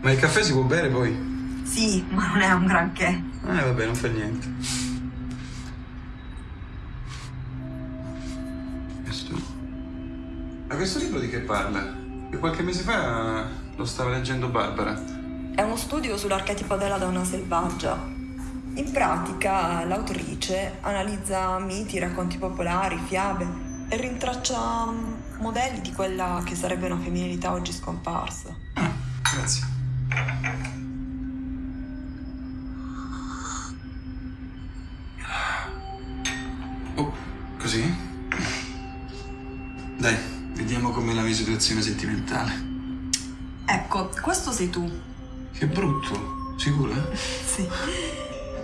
Ma il caffè si può bere poi? Sì, ma non è un granché. Eh, vabbè, non fa niente. Questo. Ma questo libro di che parla? Che qualche mese fa lo stava leggendo Barbara. È uno studio sull'archetipo della donna selvaggia. In pratica, l'autrice analizza miti, racconti popolari, fiabe e rintraccia mm, modelli di quella che sarebbe una femminilità oggi scomparsa. Ah, grazie. Dai, vediamo com'è la mia situazione sentimentale. Ecco, questo sei tu. Che brutto, sicura? Sì.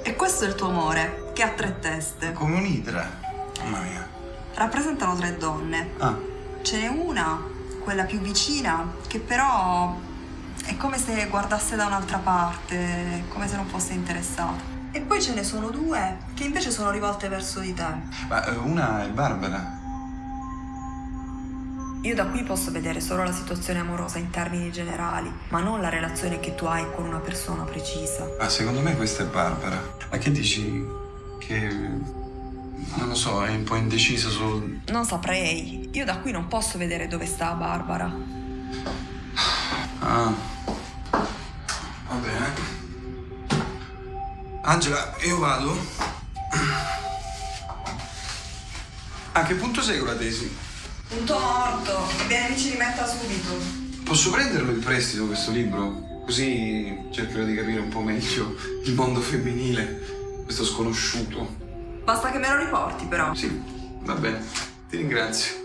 E questo è il tuo amore, che ha tre teste. Come un'idra. Mamma mia. Rappresentano tre donne. Ah, Ce n'è una, quella più vicina, che però è come se guardasse da un'altra parte, come se non fosse interessata. E poi ce ne sono due che invece sono rivolte verso di te. ma eh, una è Barbara. Io da qui posso vedere solo la situazione amorosa in termini generali, ma non la relazione che tu hai con una persona precisa. Ma secondo me questa è Barbara. Ma che dici? Che... Non lo so, è un po' indecisa su... Non saprei. Io da qui non posso vedere dove sta Barbara. Ah. Va bene. Angela, io vado. A che punto sei con la tesi? Punto morto. Bene mi ci rimetta subito. Posso prenderlo in prestito questo libro? Così cercherò di capire un po' meglio il mondo femminile, questo sconosciuto. Basta che me lo riporti però. Sì, va bene. Ti ringrazio.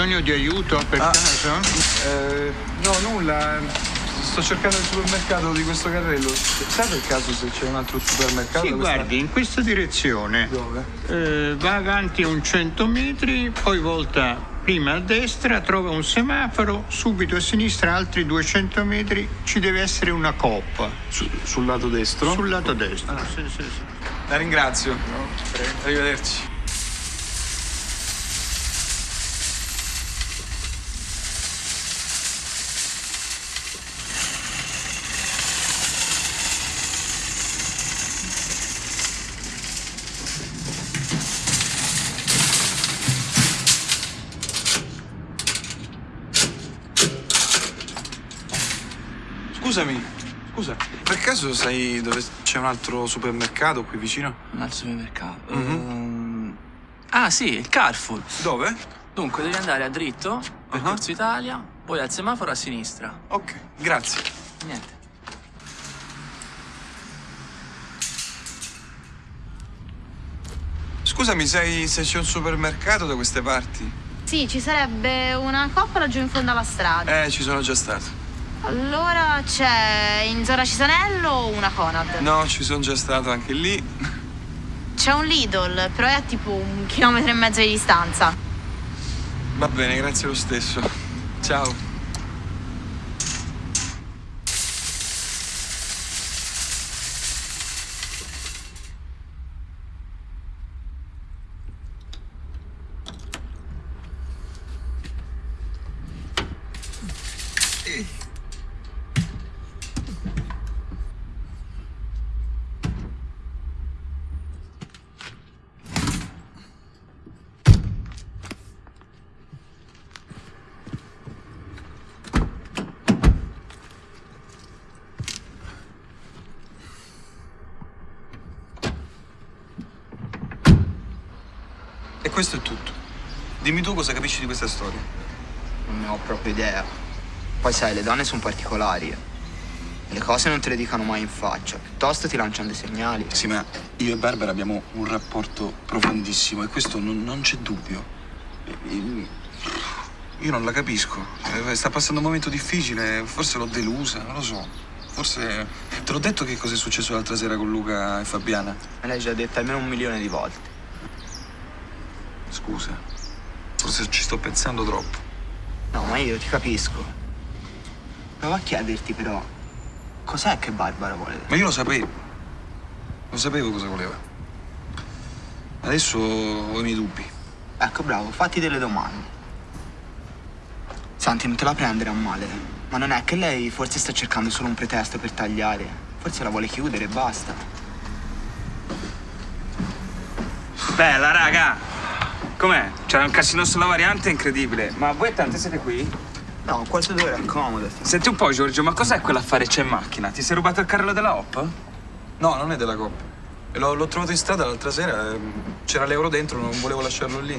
Bisogno di aiuto per Ah. caso? Eh, no, nulla. Sto cercando il supermercato di questo carrello. Sai per caso se c'è un altro supermercato? Sì, guardi, in questa direzione. Dove? Eh, va avanti un 100 metri, poi volta prima a destra, trova un semaforo, subito a sinistra altri 200 metri ci deve essere una coppa. Su- sul lato destro? Sul lato destro. Ah. Sì, sì, sì. La ringrazio. Arrivederci. Scusami, scusa, per caso sai dove c'è un altro supermercato qui vicino? Un altro supermercato. Mhm. Ehm, ah, sì, il Carrefour. Dove? Dunque, devi andare a dritto, per Ah. Corso Italia, poi al semaforo a sinistra. Ok, grazie. Niente. Scusami, sai se c'è un supermercato da queste parti? Sì, ci sarebbe una coppa laggiù in fondo alla strada. Eh, ci sono già stato. Allora c'è in zona Cisanello o una Conad? No, ci sono già stato anche lì. C'è un Lidl, però è a tipo un chilometro e mezzo di distanza. Va bene, grazie lo stesso. Ciao. Ehi. Questo è tutto. Dimmi tu cosa capisci di questa storia. Non ne ho proprio idea. Poi sai, le donne sono particolari. Le cose non te le dicono mai in faccia, piuttosto ti lanciano dei segnali. Sì, ma io e Barbara abbiamo un rapporto profondissimo e questo non, non c'è dubbio. Io non la capisco. Eh, Sta passando un momento difficile, forse l'ho delusa, non lo so. Forse. Te l'ho detto che cosa è successo l'altra sera con Luca e Fabiana? Me l'hai già detto almeno un milione di volte. Scusa. Forse ci sto pensando troppo. No, ma io ti capisco. Prova a chiederti però, cos'è che Barbara vuole? Ma io lo sapevo. Lo sapevo cosa voleva. Adesso ho i miei dubbi. Ecco, bravo, fatti delle domande. Santi, non te la prendere a male. Ma non è che lei forse sta cercando solo un pretesto per tagliare? Forse la vuole chiudere e basta. Bella, raga! Com'è? C'era un casino sulla variante incredibile. Ma voi tante siete qui? No, questo dove accomodati. Senti un po', Giorgio, ma cos'è quell'affare c'è in macchina? Ti sei rubato il carrello della Hop? No, non è della Coppa. L'ho, l'ho trovato in strada l'altra sera. ehm, C'era l'euro dentro, non volevo lasciarlo lì.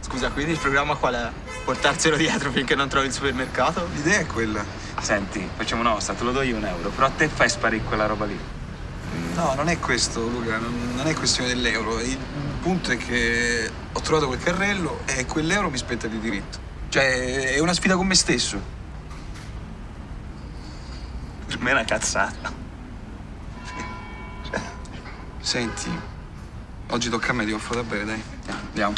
Scusa, quindi il programma qual è? Portarselo dietro finché non trovi il supermercato? L'idea è quella. Senti, facciamo una cosa, te lo do io un euro, però a te fai sparire quella roba lì. No, non è questo, Luca, non, non è questione dell'euro. Il punto è che ho trovato quel carrello e quell'euro mi spetta di diritto. Cioè, è una sfida con me stesso. Per me è una cazzata. Senti, oggi tocca a me, ti offro da bere, dai. Andiamo.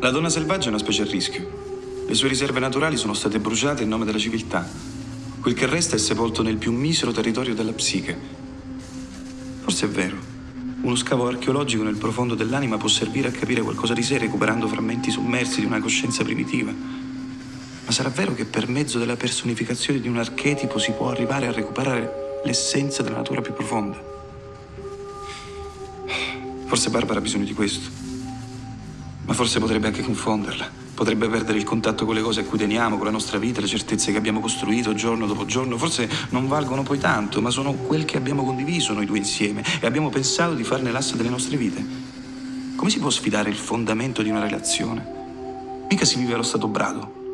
La donna selvaggia è una specie a rischio. Le sue riserve naturali sono state bruciate in nome della civiltà. Quel che resta è sepolto nel più misero territorio della psiche. Forse è vero. Uno scavo archeologico nel profondo dell'anima può servire a capire qualcosa di sé recuperando frammenti sommersi di una coscienza primitiva. Ma sarà vero che per mezzo della personificazione di un archetipo si può arrivare a recuperare l'essenza della natura più profonda? Forse Barbara ha bisogno di questo. Ma forse potrebbe anche confonderla. Potrebbe perdere il contatto con le cose a cui teniamo, con la nostra vita, le certezze che abbiamo costruito giorno dopo giorno. Forse non valgono poi tanto, ma sono quel che abbiamo condiviso noi due insieme e abbiamo pensato di farne l'asse delle nostre vite. Come si può sfidare il fondamento di una relazione? Mica si vive allo stato brado.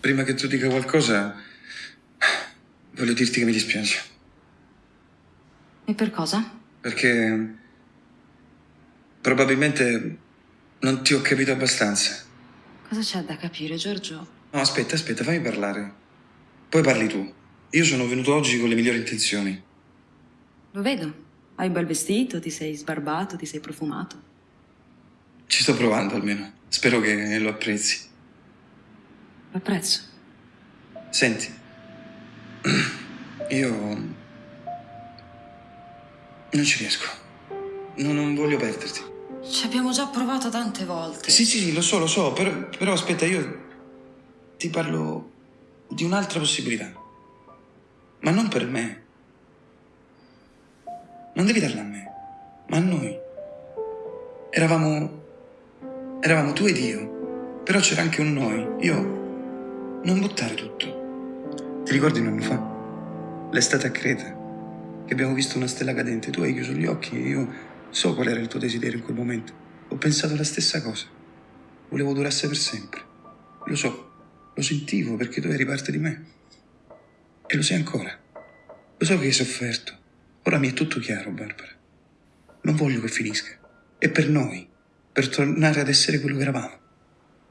Prima che tu dica qualcosa, voglio dirti che mi dispiace. E per cosa? Perché probabilmente non ti ho capito abbastanza. Cosa c'è da capire, Giorgio? No, aspetta, aspetta, fammi parlare. Poi parli tu. Io sono venuto oggi con le migliori intenzioni. Lo vedo. Hai un bel vestito, ti sei sbarbato, ti sei profumato. Ci sto provando almeno. Spero che lo apprezzi. Lo apprezzo. Senti, io non ci riesco. No, non voglio perderti. Ci abbiamo già provato tante volte. Sì, sì, lo so, lo so, però, però aspetta, io ti parlo di un'altra possibilità. Ma non per me. Non devi darla a me, ma a noi. Eravamo. Eravamo tu ed io. Però c'era anche un noi. Io. Non buttare tutto. Ti ricordi un anno fa? L'estate a Creta. Che abbiamo visto una stella cadente. Tu hai chiuso gli occhi e io so qual era il tuo desiderio in quel momento. Ho pensato la stessa cosa. Volevo durasse per sempre. Lo so, lo sentivo perché tu eri parte di me. E lo sei ancora. Lo so che hai sofferto. Ora mi è tutto chiaro, Barbara. Non voglio che finisca. È per noi, per tornare ad essere quello che eravamo.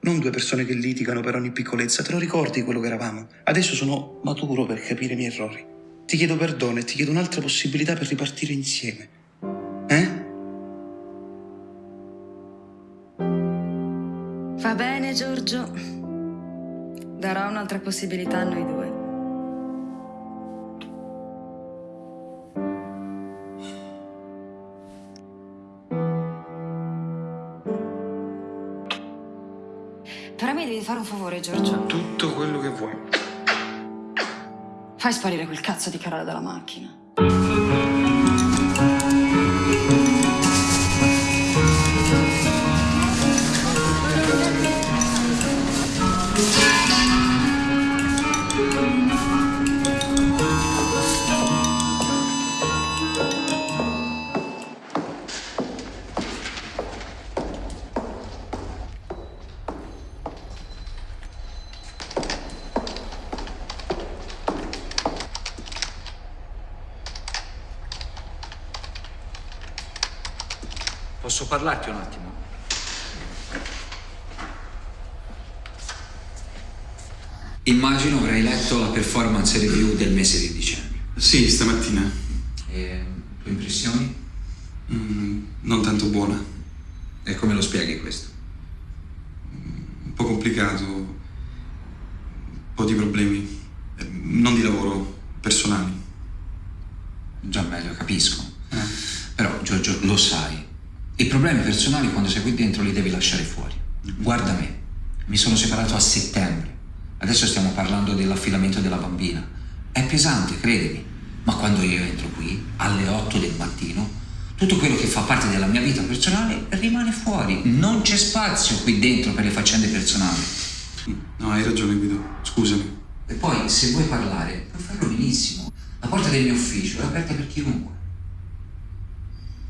Non due persone che litigano per ogni piccolezza. Te lo ricordi quello che eravamo? Adesso sono maturo per capire i miei errori. Ti chiedo perdono e ti chiedo un'altra possibilità per ripartire insieme. Eh? Va bene, Giorgio. Darò un'altra possibilità a noi due. Però mi devi fare un favore, Giorgio. Tutto quello che vuoi. Fai sparire quel cazzo di carrello dalla macchina. Posso parlarti un attimo? Immagino avrai letto la performance review del mese di dicembre. Sì, stamattina. E tue impressioni? Mm, non tanto buona. E come lo spieghi questo? Un po' complicato. Un po' di problemi. Eh, Non di lavoro, personali. Già meglio, capisco. Però, Giorgio, lo sai. I problemi personali quando sei qui dentro li devi lasciare fuori. Guarda me. Mi sono separato a settembre. Adesso stiamo parlando dell'affidamento della bambina. È pesante, credimi. Ma quando io entro qui, alle 8 del mattino, tutto quello che fa parte della mia vita personale rimane fuori. Non c'è spazio qui dentro per le faccende personali. No, hai ragione, Guido. Scusami. E poi, se vuoi parlare, puoi farlo benissimo. La porta del mio ufficio è aperta per chiunque.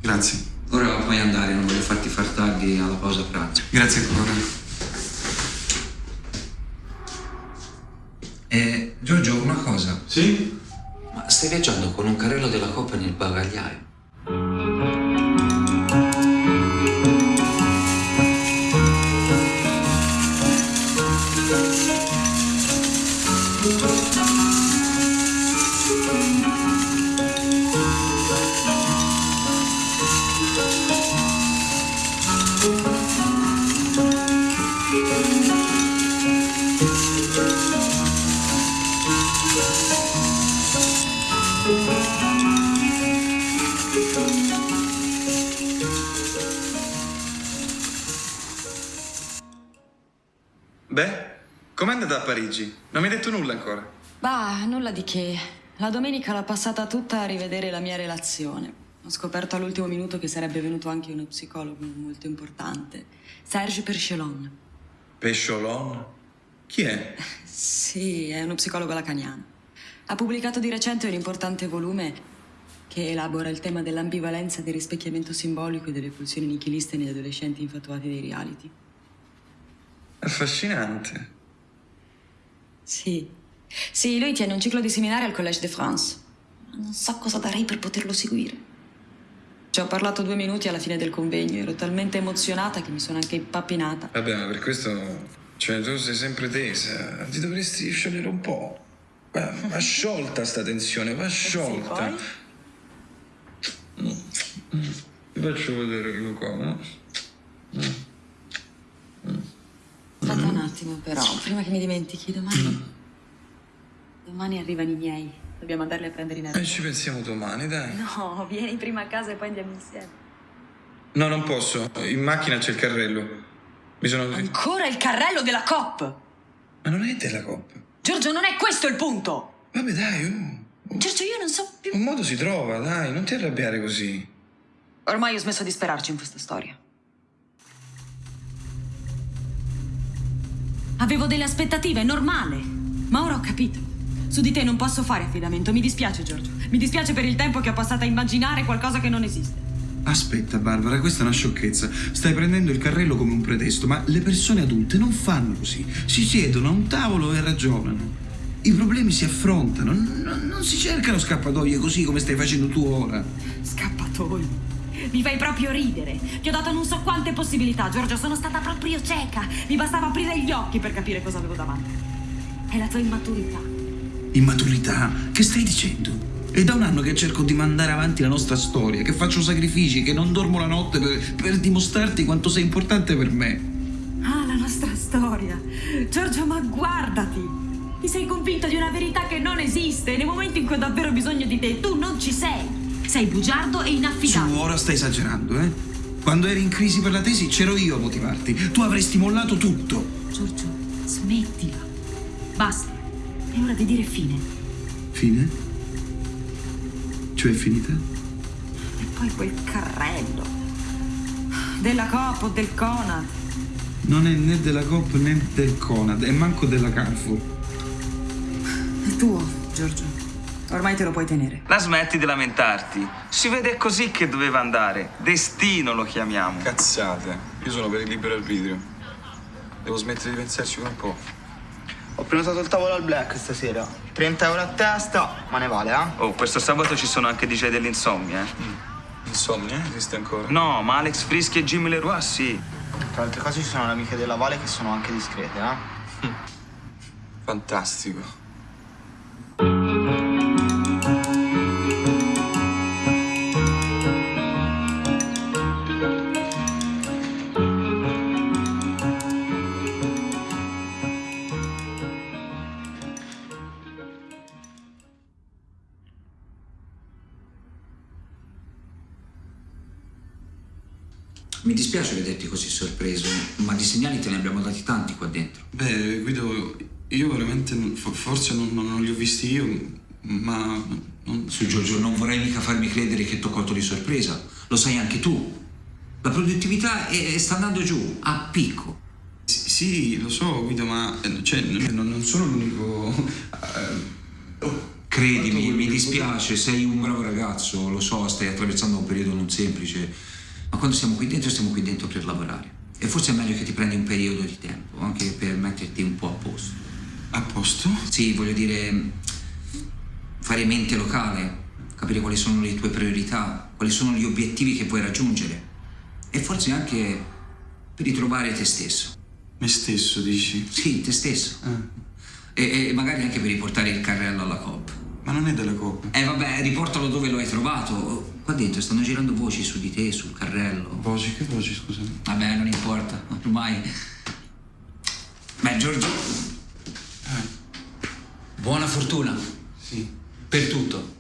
Grazie. Ora puoi andare, non voglio farti far tardi alla pausa pranzo. Grazie ancora. Eh, Giorgio, una cosa. Sì? Ma stai viaggiando con un carrello della Coppa nel bagagliaio? Com'è andata a Parigi? Non mi hai detto nulla ancora. Bah, nulla di che. La domenica l'ho passata tutta a rivedere la mia relazione. Ho scoperto all'ultimo minuto che sarebbe venuto anche uno psicologo molto importante, Serge Perchelon. Pesciolon? Chi è? Sì, è uno psicologo lacaniano. Ha pubblicato di recente un importante volume che elabora il tema dell'ambivalenza del rispecchiamento simbolico e delle pulsioni nichiliste negli adolescenti infatuati dei reality. Affascinante. Sì. Sì, lui tiene un ciclo di seminari al Collège de France. Non so cosa darei per poterlo seguire. Ci ho parlato due minuti alla fine del convegno. Ero talmente emozionata che mi sono anche impappinata. Vabbè, ma per questo... Cioè, tu sei sempre tesa. Ti dovresti sciogliere un po'. Va, va sciolta sta tensione, va sciolta. Mm, mm. Ti faccio vedere qua, no? Aspetta un attimo, però, prima che mi dimentichi, domani. Domani arrivano i miei. Dobbiamo andarli a prendere in E aereo. ci pensiamo domani, dai. No, vieni prima a casa e poi andiamo insieme. No, non posso. In macchina c'è il carrello. Mi sono... Ancora il carrello della COP! Ma non è della coppa. Giorgio, non è questo il punto! Vabbè, dai, oh. Giorgio, io non so più. Un modo si trova, dai, non ti arrabbiare così. Ormai ho smesso di sperarci in questa storia. Avevo delle aspettative, è normale. Ma ora ho capito. Su di te non posso fare affidamento. Mi dispiace, Giorgio. Mi dispiace per il tempo che ho passato a immaginare qualcosa che non esiste. Aspetta, Barbara, questa è una sciocchezza. Stai prendendo il carrello come un pretesto, ma le persone adulte non fanno così. Si siedono a un tavolo e ragionano. I problemi si affrontano, non, non si cercano scappatoie così come stai facendo tu ora. Scappatoi. Mi fai proprio ridere. Ti ho dato non so quante possibilità, Giorgio. Sono stata proprio cieca. Mi bastava aprire gli occhi per capire cosa avevo davanti. È la tua immaturità. Immaturità? Che stai dicendo? È da un anno che cerco di mandare avanti la nostra storia, che faccio sacrifici, che non dormo la notte per, per dimostrarti quanto sei importante per me. Ah, la nostra storia. Giorgio, ma guardati. Ti sei convinto di una verità che non esiste. Nei momenti in cui ho davvero bisogno di te, tu non ci sei. Sei bugiardo e Su, inaffidabile. ora stai esagerando, eh? Quando eri in crisi per la tesi c'ero io a motivarti. Tu avresti mollato tutto. Giorgio, smettila. Basta. È ora di dire fine. Fine? Cioè è finita? E poi quel carrello. Della Coop o del Conad. Non è né della Coop né del Conad, e manco della Carrefour. È tuo, Giorgio. Ormai te lo puoi tenere. La smetti di lamentarti. Si vede così che doveva andare. Destino lo chiamiamo. Cazzate. Io sono per il libero arbitrio. Devo smettere di pensarci per un po'. Ho prenotato il tavolo al black stasera. 30 euro a testa, ma ne vale, eh? Oh, questo sabato ci sono anche DJ dell'insomnia, eh? Insomnia, esiste ancora? No, ma Alex Frischi e Jimmy Leroy sì. Tra altre cose ci sono le amiche della Vale che sono anche discrete, eh? Fantastico. Sorpreso, ma di segnali te ne abbiamo dati tanti qua dentro. Beh, Guido, io veramente forse non, non- li ho visti io, ma non... Su Giorgio, non vorrei mica farmi credere che ti ho colto di sorpresa. Lo sai anche tu. La produttività è- sta andando giù, a picco. Sì, sì, lo so, Guido, ma eh, cioè, non, non sono l'unico... eh, oh, Credimi, mi dispiace, sei un bravo ragazzo, lo so, stai attraversando un periodo non semplice, ma quando siamo qui dentro stiamo qui dentro per lavorare. E forse è meglio che ti prendi un periodo di tempo, anche per metterti un po' a posto. A posto? Sì, voglio dire, fare mente locale, capire quali sono le tue priorità, quali sono gli obiettivi che vuoi raggiungere e forse anche per ritrovare te stesso. Me stesso, dici? Sì, te stesso. E, e magari anche per riportare il carrello alla COP. Ma non è della Coppa. Eh vabbè, riportalo dove lo hai trovato. Qua dentro stanno girando voci su di te, sul carrello. Voci, che voci, scusami? Vabbè, non importa, ormai. Beh, Giorgio. Buona fortuna. Sì, Per tutto.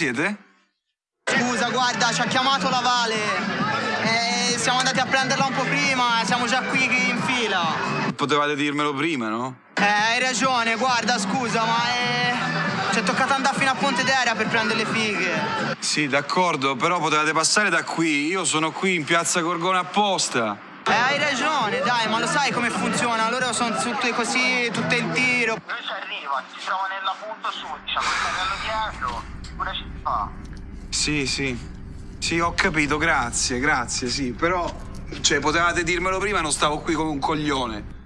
Siete? Scusa, guarda, ci ha chiamato la Vale. Eh, siamo andati a prenderla un po' prima, siamo già qui in fila. Potevate dirmelo prima, no? Eh, hai ragione, guarda, scusa, ma è... Ci è toccato andare fino a Ponte d'Aria per prendere le fighe. Sì, d'accordo, però potevate passare da qui. Io sono qui in piazza Gorgone apposta. Eh, hai ragione, dai, ma lo sai come funziona? Loro sono tutte così, tutte in tiro. Lui ci arriva, si trova nella punto su, diciamo, il carrello dietro, una ci fa. Sì, sì. Sì, ho capito, grazie, grazie, sì. Però, cioè, potevate dirmelo prima, non stavo qui come un coglione.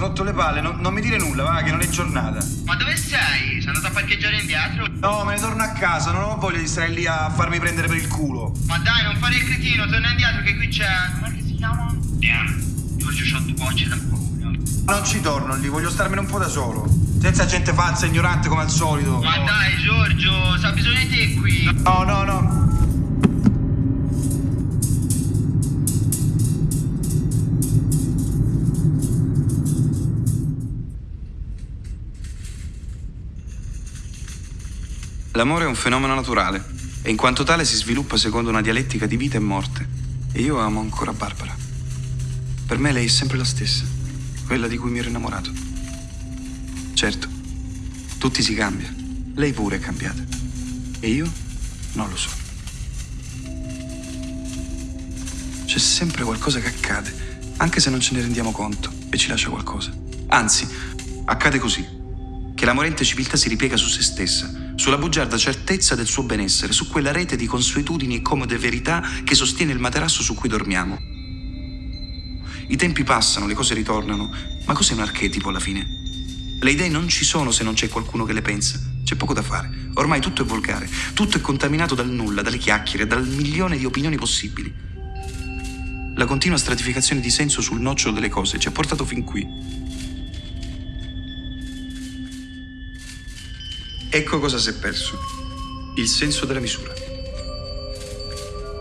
Sono rotto le palle, non, non mi dire nulla, va, che non è giornata. Ma dove sei? Sei andato a parcheggiare indietro? No, me ne torno a casa, non ho voglia di stare lì a farmi prendere per il culo. Ma dai, non fare il cretino, torna indietro che qui c'è... Com'è che si chiama? Damn, Giorgio due bocce da paura. Non ci torno lì, voglio starmene un po' da solo. Senza gente falsa e ignorante come al solito. Ma dai, Giorgio, sa bisogno di te qui. No, no, no. L'amore è un fenomeno naturale e in quanto tale si sviluppa secondo una dialettica di vita e morte. E io amo ancora Barbara. Per me lei è sempre la stessa, quella di cui mi ero innamorato. Certo, tutti si cambia. Lei pure è cambiata. E io non lo so. C'è sempre qualcosa che accade, anche se non ce ne rendiamo conto e ci lascia qualcosa. Anzi, accade così che la morente civiltà si ripiega su se stessa, sulla bugiarda certezza del suo benessere, su quella rete di consuetudini e comode verità che sostiene il materasso su cui dormiamo. I tempi passano, le cose ritornano, ma cos'è un archetipo alla fine? Le idee non ci sono se non c'è qualcuno che le pensa. C'è poco da fare. Ormai tutto è volgare, tutto è contaminato dal nulla, dalle chiacchiere, dal milione di opinioni possibili. La continua stratificazione di senso sul nocciolo delle cose ci ha portato fin qui. Ecco cosa si è perso. Il senso della misura.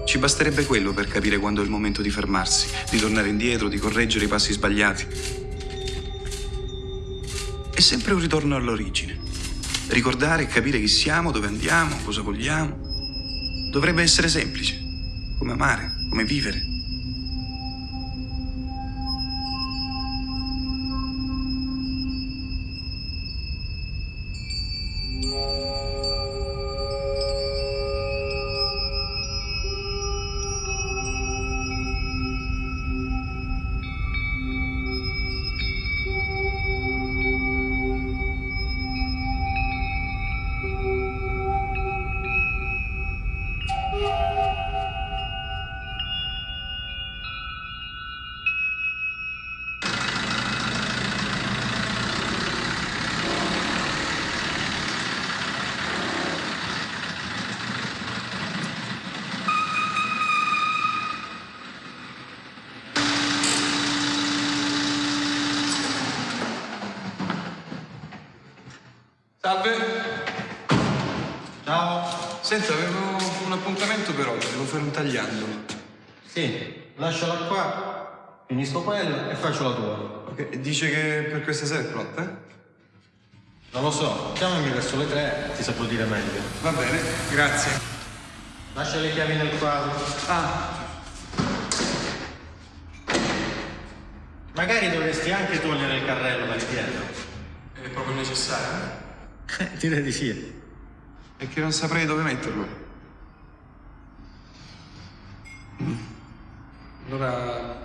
Ci basterebbe quello per capire quando è il momento di fermarsi, di tornare indietro, di correggere i passi sbagliati. È sempre un ritorno all'origine. Ricordare e capire chi siamo, dove andiamo, cosa vogliamo. Dovrebbe essere semplice, come amare, come vivere. Salve. Ciao. Senta, avevo un appuntamento per oggi, devo fare un tagliando. Sì, lasciala qua, finisco quella e faccio la tua. Ok, dice che per questa sera è pronta? eh? Non lo so, chiamami verso le tre, ti saprò dire meglio. Va bene, grazie. Lascia le chiavi nel quadro. Ah, Magari dovresti anche togliere il carrello da lì dietro. è proprio necessario? Eh, direi di sì. È che non saprei dove metterlo. Mm. Allora,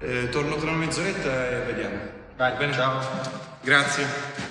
eh, torno tra una mezz'oretta e vediamo. Vai, bene? ciao. Grazie.